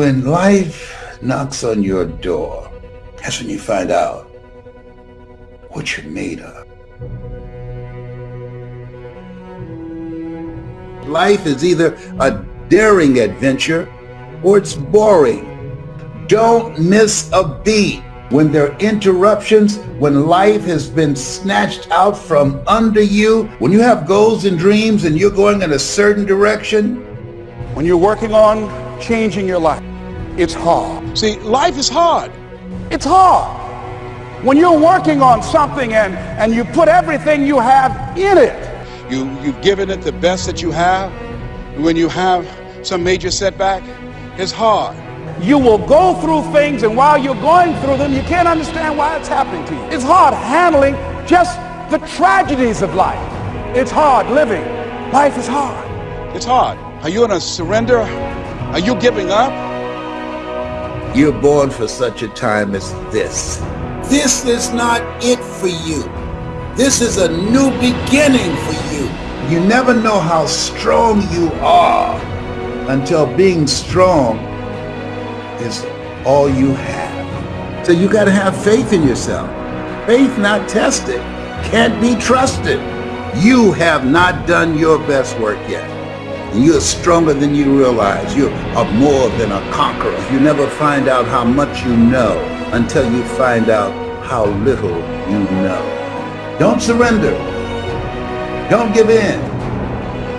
when life knocks on your door, that's when you find out what you're made of. Life is either a daring adventure or it's boring. Don't miss a beat when there are interruptions, when life has been snatched out from under you, when you have goals and dreams and you're going in a certain direction. When you're working on changing your life, it's hard. See, life is hard. It's hard. When you're working on something and, and you put everything you have in it, you, you've given it the best that you have. When you have some major setback, it's hard. You will go through things, and while you're going through them, you can't understand why it's happening to you. It's hard handling just the tragedies of life. It's hard living. Life is hard. It's hard. Are you going to surrender? Are you giving up? You're born for such a time as this. This is not it for you. This is a new beginning for you. You never know how strong you are until being strong is all you have. So you got to have faith in yourself. Faith not tested can't be trusted. You have not done your best work yet. You're stronger than you realize. You are more than a conqueror. You never find out how much you know until you find out how little you know. Don't surrender. Don't give in.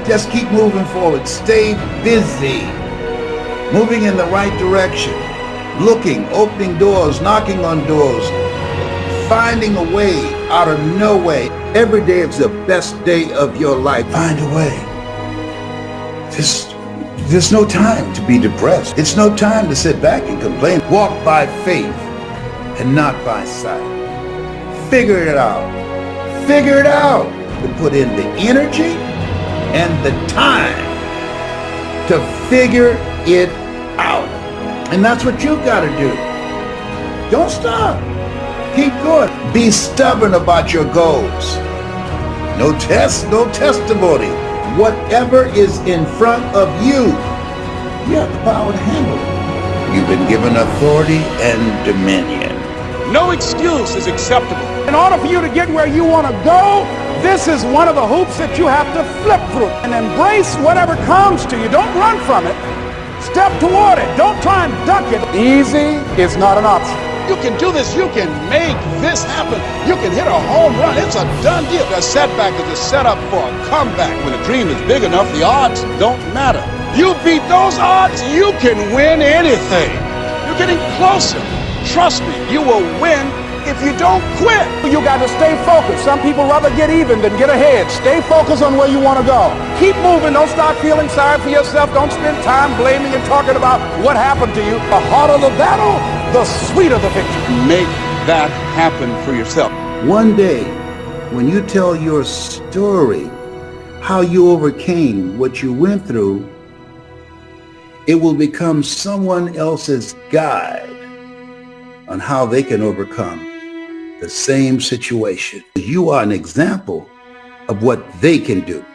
Just keep moving forward. Stay busy moving in the right direction, looking, opening doors, knocking on doors, finding a way out of no way. Every day is the best day of your life. Find a way. There's, there's no time to be depressed. It's no time to sit back and complain. Walk by faith and not by sight. Figure it out. Figure it out. To put in the energy and the time to figure it out. And that's what you've got to do. Don't stop. Keep going. Be stubborn about your goals. No test, no testimony. Whatever is in front of you, you have the power to handle it. You've been given authority and dominion. No excuse is acceptable. In order for you to get where you want to go, this is one of the hoops that you have to flip through and embrace whatever comes to you. Don't run from it. Step toward it. Don't try and duck it. Easy is not an option. You can do this. You can make this happen. You can hit a home run. It's a done deal. A setback is a setup for a comeback. When a dream is big enough, the odds don't matter. You beat those odds, you can win anything. You're getting closer. Trust me, you will win if you don't quit. You got to stay focused. Some people rather get even than get ahead. Stay focused on where you want to go. Keep moving. Don't start feeling sorry for yourself. Don't spend time blaming and talking about what happened to you. The harder the battle, the sweeter the victory. Make that happen for yourself. One day, when you tell your story, how you overcame what you went through, it will become someone else's guide on how they can overcome the same situation. You are an example of what they can do.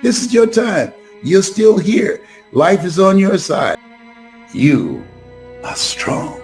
This is your time. You're still here. Life is on your side. You are strong.